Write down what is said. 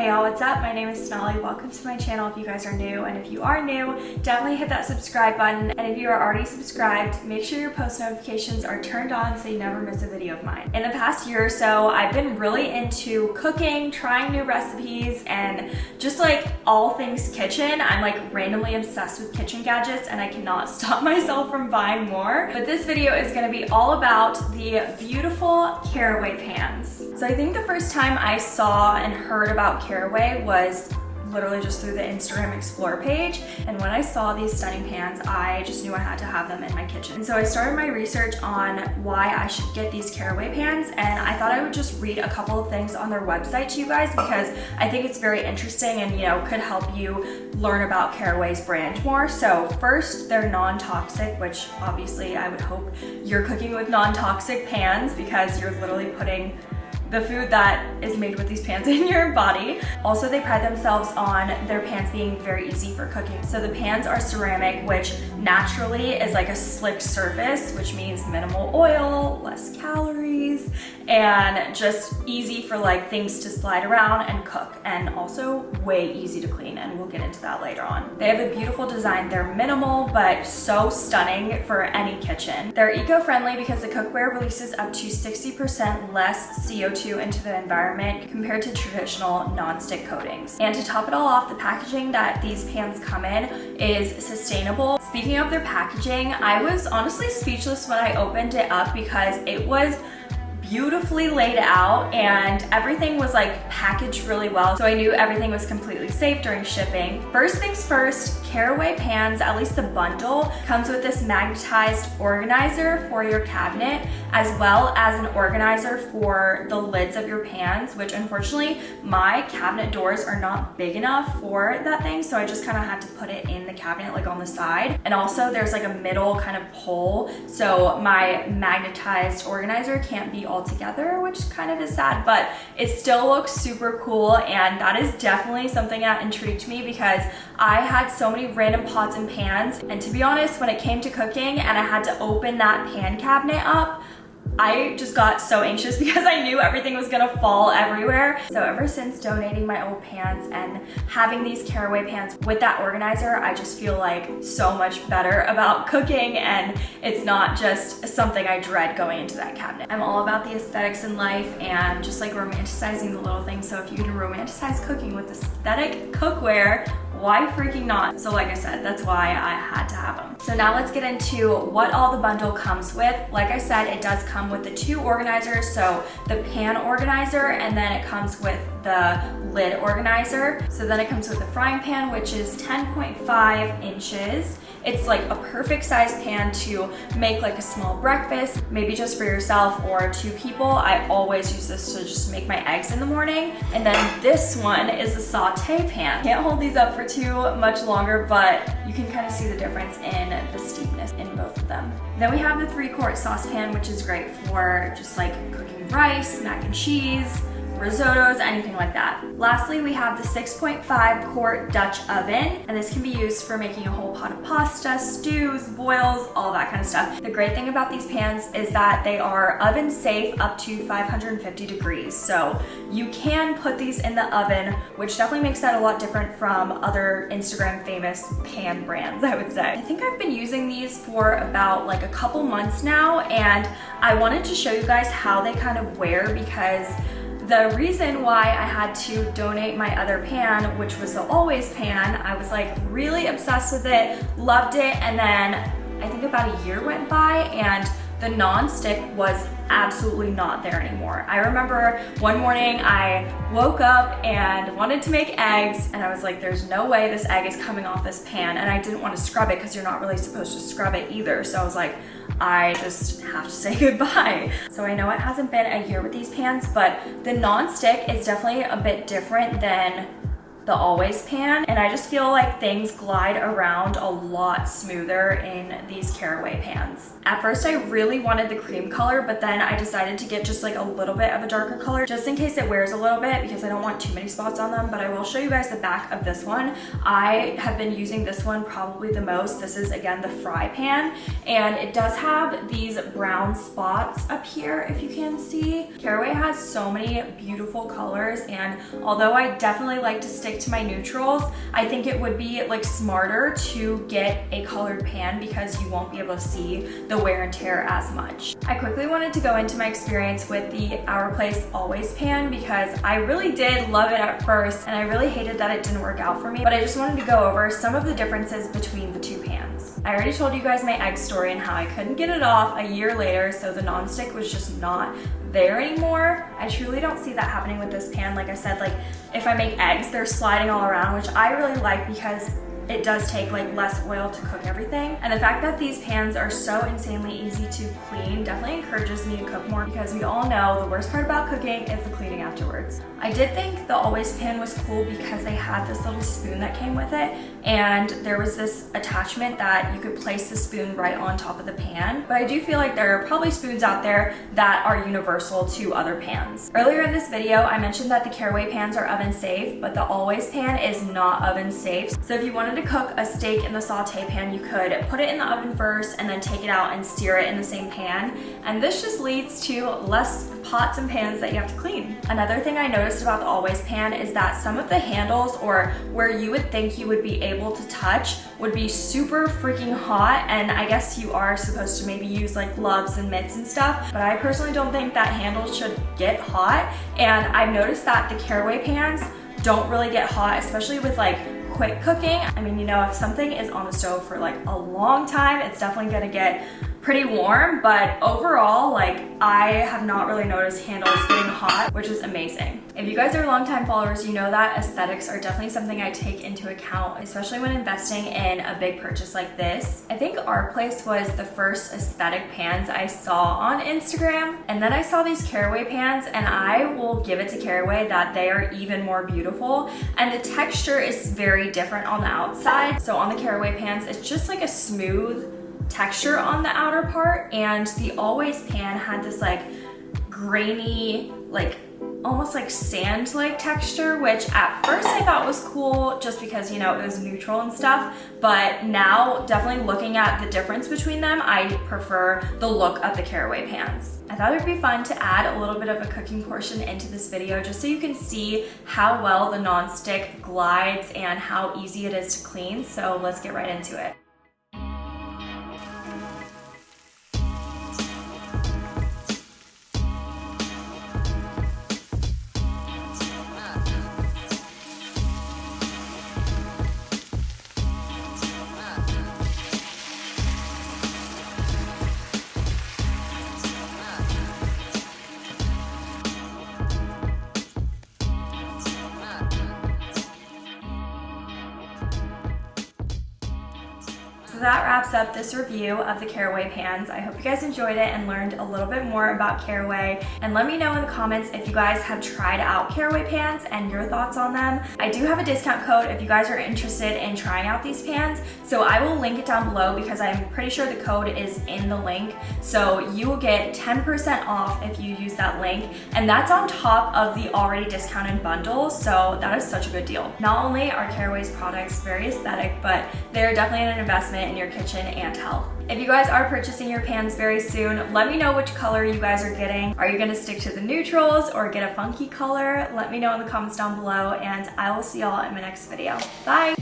Hey y'all, what's up? My name is Sonali. Welcome to my channel if you guys are new. And if you are new, definitely hit that subscribe button. And if you are already subscribed, make sure your post notifications are turned on so you never miss a video of mine. In the past year or so, I've been really into cooking, trying new recipes, and just like all things kitchen. I'm like randomly obsessed with kitchen gadgets and I cannot stop myself from buying more. But this video is gonna be all about the beautiful caraway pans. So I think the first time I saw and heard about caraway was literally just through the Instagram Explore page. And when I saw these stunning pans, I just knew I had to have them in my kitchen. And so I started my research on why I should get these caraway pans. And I thought I would just read a couple of things on their website to you guys because I think it's very interesting and, you know, could help you learn about Caraway's brand more. So first, they're non-toxic, which obviously I would hope you're cooking with non-toxic pans because you're literally putting the food that is made with these pans in your body. Also, they pride themselves on their pans being very easy for cooking. So the pans are ceramic, which naturally is like a slick surface, which means minimal oil, less calories, and just easy for like things to slide around and cook and also way easy to clean and we'll get into that later on. They have a beautiful design. They're minimal but so stunning for any kitchen. They're eco-friendly because the cookware releases up to 60% less CO2 into the environment compared to traditional non-stick coatings. And to top it all off, the packaging that these pans come in is sustainable. Speaking of their packaging, I was honestly speechless when I opened it up because it was beautifully laid out and everything was like packaged really well. So I knew everything was completely safe during shipping. First things first, Caraway pans, at least the bundle, comes with this magnetized organizer for your cabinet as well as an organizer for the lids of your pans, which unfortunately my cabinet doors are not big enough for that thing. So I just kind of had to put it in the cabinet like on the side. And also there's like a middle kind of pole. So my magnetized organizer can't be all together, which kind of is sad, but it still looks super cool. And that is definitely something that intrigued me because I had so many random pots and pans. And to be honest, when it came to cooking and I had to open that pan cabinet up, I just got so anxious because I knew everything was gonna fall everywhere. So ever since donating my old pants and having these caraway pants with that organizer, I just feel like so much better about cooking and it's not just something I dread going into that cabinet. I'm all about the aesthetics in life and just like romanticizing the little things. So if you can romanticize cooking with aesthetic cookware, why freaking not? So like I said, that's why I had to have them. So now let's get into what all the bundle comes with. Like I said, it does come with the two organizers. So the pan organizer and then it comes with the lid organizer. So then it comes with the frying pan, which is 10.5 inches. It's like a perfect size pan to make like a small breakfast, maybe just for yourself or two people. I always use this to just make my eggs in the morning. And then this one is a saute pan. Can't hold these up for too much longer, but you can kind of see the difference in the steepness in both of them. Then we have the three quart saucepan, which is great for just like cooking rice, mac and cheese, risottos, anything like that. Lastly, we have the 6.5 quart Dutch oven, and this can be used for making a whole pot of pasta, stews, boils, all that kind of stuff. The great thing about these pans is that they are oven safe up to 550 degrees. So you can put these in the oven, which definitely makes that a lot different from other Instagram famous pan brands, I would say. I think I've been using these for about like a couple months now, and I wanted to show you guys how they kind of wear because the reason why I had to donate my other pan, which was the Always pan, I was like really obsessed with it, loved it, and then I think about a year went by and the non-stick was absolutely not there anymore. I remember one morning I woke up and wanted to make eggs and I was like, there's no way this egg is coming off this pan and I didn't want to scrub it because you're not really supposed to scrub it either. So I was like, I just have to say goodbye. So I know it hasn't been a year with these pans, but the non-stick is definitely a bit different than the Always pan and I just feel like things glide around a lot smoother in these caraway pans. At first I really wanted the cream color but then I decided to get just like a little bit of a darker color just in case it wears a little bit because I don't want too many spots on them but I will show you guys the back of this one. I have been using this one probably the most. This is again the fry pan and it does have these brown spots up here if you can see. Caraway has so many beautiful colors and although I definitely like to stick to my neutrals, I think it would be like smarter to get a colored pan because you won't be able to see the wear and tear as much. I quickly wanted to go into my experience with the Our Place Always pan because I really did love it at first and I really hated that it didn't work out for me, but I just wanted to go over some of the differences between the two. I already told you guys my egg story and how I couldn't get it off a year later, so the nonstick was just not there anymore. I truly don't see that happening with this pan. Like I said, like if I make eggs, they're sliding all around, which I really like because it does take like less oil to cook everything. And the fact that these pans are so insanely easy to clean definitely encourages me to cook more because we all know the worst part about cooking is the cleaning afterwards. I did think the Always pan was cool because they had this little spoon that came with it and there was this attachment that you could place the spoon right on top of the pan. But I do feel like there are probably spoons out there that are universal to other pans. Earlier in this video, I mentioned that the Caraway pans are oven safe, but the Always pan is not oven safe. So if you wanted to cook a steak in the saute pan, you could put it in the oven first and then take it out and sear it in the same pan. And this just leads to less pots and pans that you have to clean. Another thing I noticed about the Always pan is that some of the handles or where you would think you would be able to touch would be super freaking hot and I guess you are supposed to maybe use like gloves and mitts and stuff but I personally don't think that handle should get hot and I've noticed that the caraway pans don't really get hot especially with like quick cooking. I mean, you know, if something is on the stove for like a long time, it's definitely gonna get pretty warm, but overall, like I have not really noticed handles getting hot, which is amazing. If you guys are longtime followers, you know that aesthetics are definitely something I take into account, especially when investing in a big purchase like this. I think Our Place was the first aesthetic pans I saw on Instagram, and then I saw these Caraway pans, and I will give it to Caraway that they are even more beautiful, and the texture is very different on the outside. So on the Caraway pans, it's just like a smooth, texture on the outer part and the Always pan had this like grainy, like almost like sand-like texture, which at first I thought was cool just because, you know, it was neutral and stuff. But now definitely looking at the difference between them, I prefer the look of the caraway pans. I thought it'd be fun to add a little bit of a cooking portion into this video just so you can see how well the non-stick glides and how easy it is to clean. So let's get right into it. That wraps up this review of the Caraway pans. I hope you guys enjoyed it and learned a little bit more about Caraway. And let me know in the comments if you guys have tried out Caraway pans and your thoughts on them. I do have a discount code if you guys are interested in trying out these pans. So I will link it down below because I'm pretty sure the code is in the link. So you will get 10% off if you use that link. And that's on top of the already discounted bundle. So that is such a good deal. Not only are Caraway's products very aesthetic, but they're definitely an investment in your kitchen and health. If you guys are purchasing your pans very soon, let me know which color you guys are getting. Are you gonna stick to the neutrals or get a funky color? Let me know in the comments down below and I will see y'all in my next video. Bye!